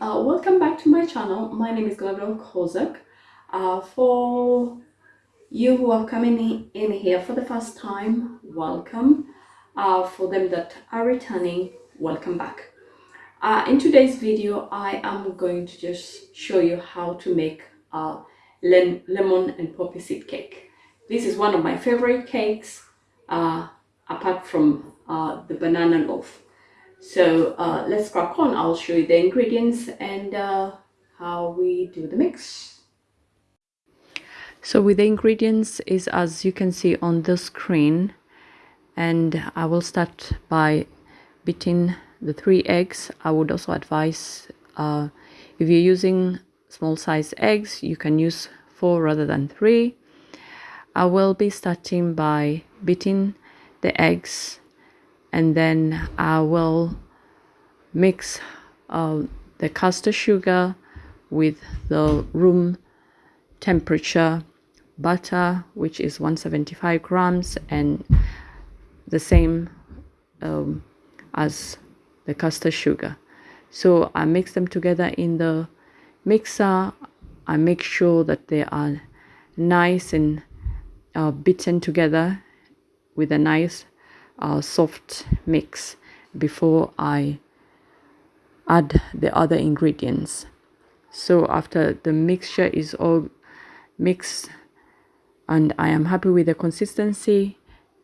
uh, welcome back to my channel. My name is Gabriel Kozak. Uh, for you who are coming in here for the first time, welcome. Uh, for them that are returning, welcome back. Uh, in today's video, I am going to just show you how to make a lemon and poppy seed cake. This is one of my favorite cakes, uh, apart from uh, the banana loaf. So uh, let's crack on. I'll show you the ingredients and uh, how we do the mix. So with the ingredients is as you can see on the screen and I will start by beating the three eggs. I would also advise uh, if you're using small size eggs you can use four rather than three. I will be starting by beating the eggs and then I will mix uh, the caster sugar with the room temperature butter which is 175 grams and the same um, as the caster sugar. So I mix them together in the mixer. I make sure that they are nice and uh, beaten together with a nice uh, soft mix before I add the other ingredients. So after the mixture is all mixed and I am happy with the consistency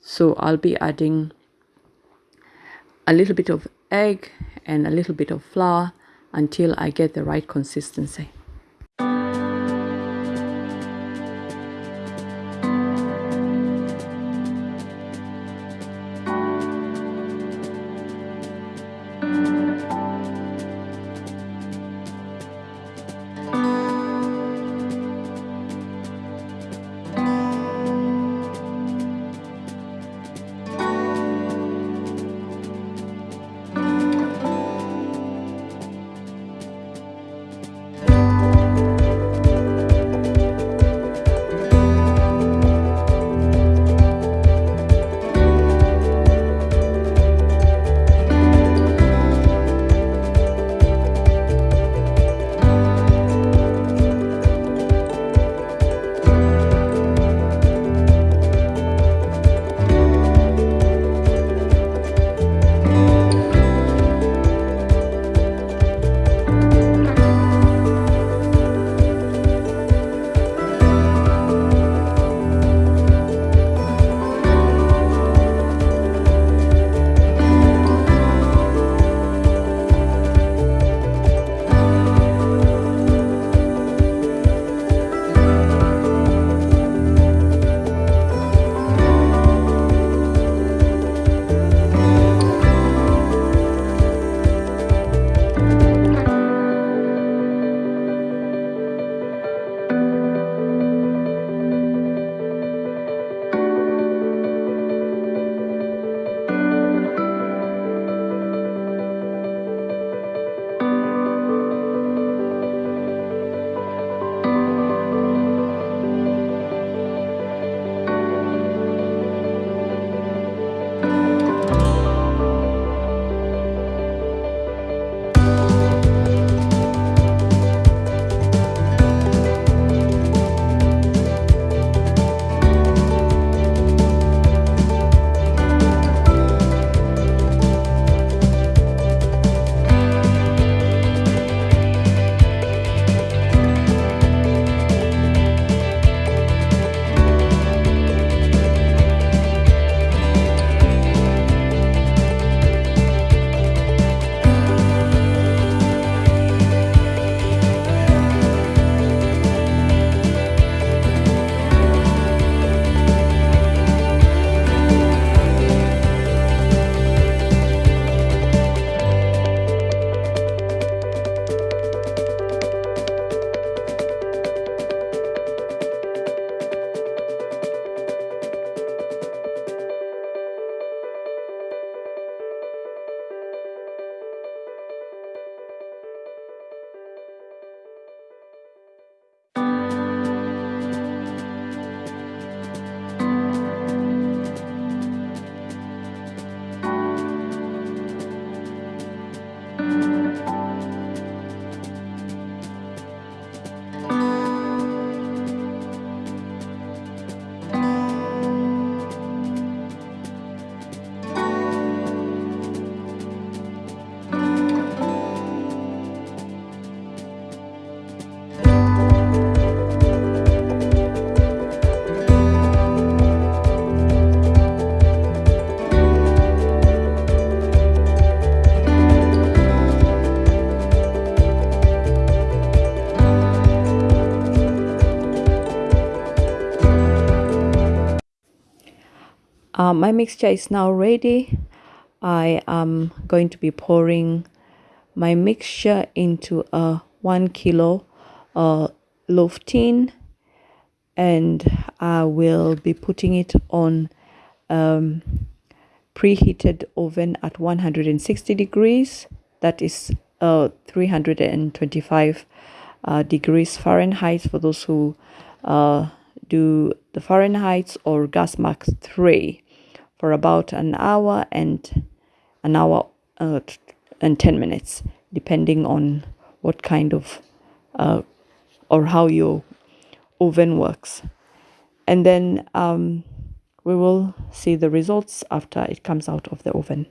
so I'll be adding a little bit of egg and a little bit of flour until I get the right consistency uh, my mixture is now ready. I am going to be pouring my mixture into a one kilo uh, loaf tin and I will be putting it on um, preheated oven at 160 degrees. That is uh, 325 uh, degrees Fahrenheit for those who uh, do the Fahrenheit or gas mark 3 for about an hour and an hour uh, and 10 minutes depending on what kind of uh, or how your oven works. And then um, we will see the results after it comes out of the oven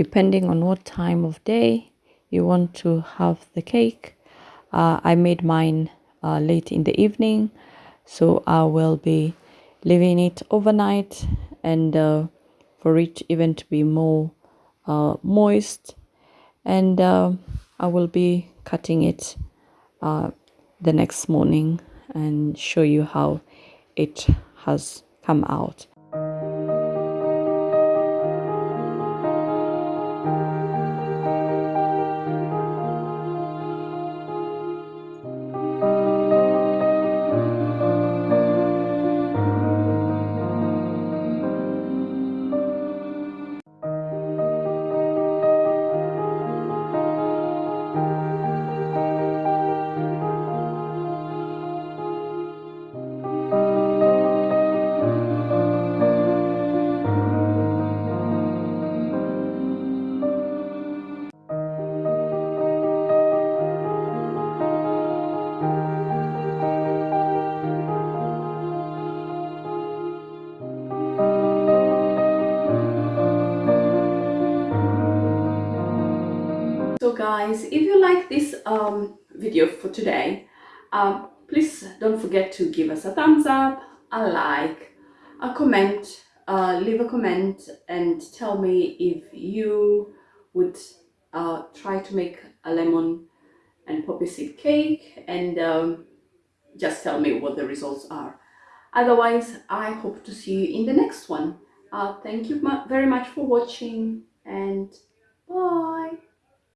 depending on what time of day you want to have the cake. Uh, I made mine uh, late in the evening, so I will be leaving it overnight and uh, for it even to be more uh, moist. And uh, I will be cutting it uh, the next morning and show you how it has come out. Guys if you like this um, video for today um, please don't forget to give us a thumbs up a like a comment uh, leave a comment and tell me if you would uh, try to make a lemon and poppy seed cake and um, just tell me what the results are. Otherwise i hope to see you in the next one. Uh, thank you very much for watching and bye